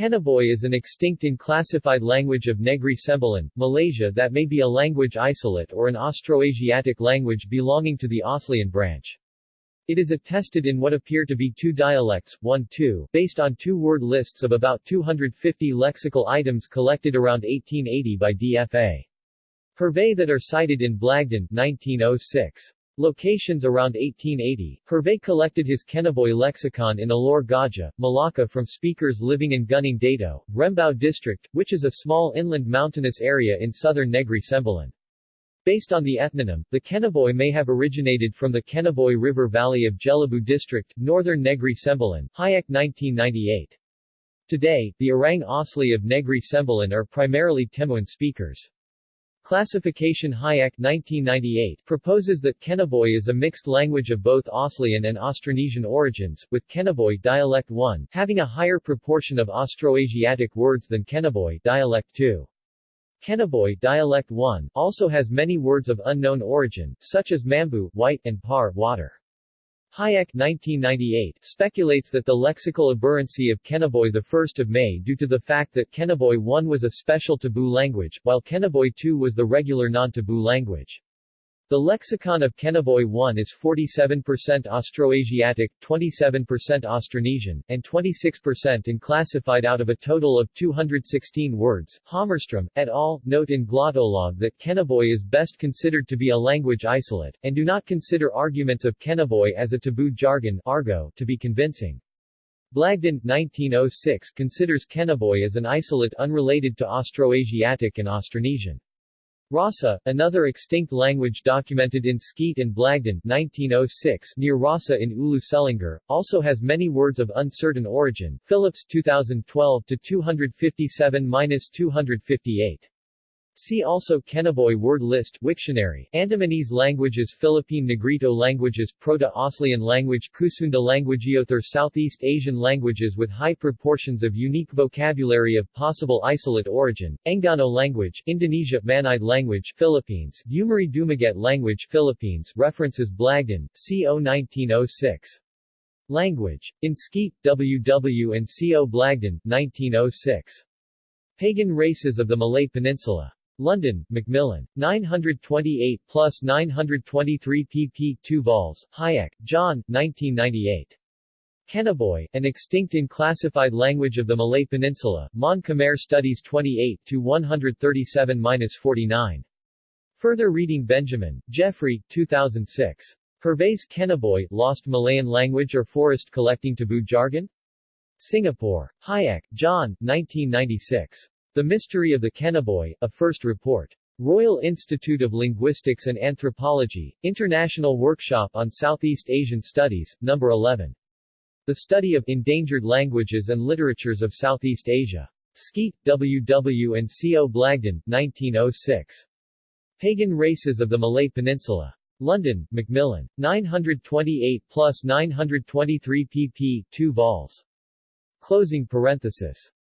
Kenaboi is an extinct and classified language of Negri Sembilan, Malaysia that may be a language isolate or an Austroasiatic language belonging to the Aslian branch. It is attested in what appear to be two dialects, 1-2, based on two-word lists of about 250 lexical items collected around 1880 by D.F.A. Hervey that are cited in Blagden, 1906. Locations around 1880, Hervey collected his Kenaboi lexicon in Alor Gajah, Malacca from speakers living in Gunung Dato, Rembau district, which is a small inland mountainous area in southern Negri Sembilan. Based on the ethnonym, the Kenaboi may have originated from the Kenaboi River Valley of Jelebu district, northern Negri Sembilan, Hajek 1998. Today, the Orang Asli of Negri Sembilan are primarily Temuan speakers. Classification Hajek 1998 proposes that Kenaboi is a mixed language of both Aslian and Austronesian origins, with Kenaboi dialect 1 having a higher proportion of Austroasiatic words than Kenaboi dialect 2. Kenaboi dialect 1 also has many words of unknown origin, such as mambu white and par water. Hajek 1998 speculates that the lexical aberrancy of Kenaboi 1 May due to the fact that Kenaboi 1 was a special taboo language, while Kenaboi 2 was the regular non-taboo language. The lexicon of Kenaboi 1 is 47% Austroasiatic, 27% Austronesian, and 26% in classified out of a total of 216 words. Hammarström, et al., note in Glottolog that Kenaboi is best considered to be a language isolate, and do not consider arguments of Kenaboi as a taboo jargon argot to be convincing. Blagden, 1906 considers Kenaboi as an isolate unrelated to Austroasiatic and Austronesian. Rasa, another extinct language documented in Skeat and Blagden 1906 near Rasa in Ulu Selangor, also has many words of uncertain origin Phillips 2012 257-258. See also Kenaboi word list Wiktionary Andamanese languages Philippine Negrito languages Proto-Aslian language Kusunda languageothar Southeast Asian languages with high proportions of unique vocabulary of possible isolate origin Enggano language Indonesia Manide language Philippines Umiray Dumaget language Philippines References Blagden, CO 1906 Language. In Skeat, W.W. and C.O. Blagden, 1906. Pagan Races of the Malay Peninsula. London, Macmillan. 928 plus 923 pp. 2 vols. Hajek, John, 1998. Kenaboi, an extinct in classified language of the Malay Peninsula, Mon Khmer Studies 28 to 137-49. Further reading Benjamin, Geoffrey, 2006. Hervey's Kenaboi, Lost Malayan Language or Forest Collecting Taboo Jargon? Singapore. Hajek, John, 1996. The Mystery of the Kenaboi, a First Report. Royal Institute of Linguistics and Anthropology, International Workshop on Southeast Asian Studies, No. 11. The Study of Endangered Languages and Literatures of Southeast Asia. Skeat, W. W. and C. O. Blagden, 1906. Pagan Races of the Malay Peninsula. London, Macmillan. 928 plus 923 pp. 2 vols. Closing parenthesis.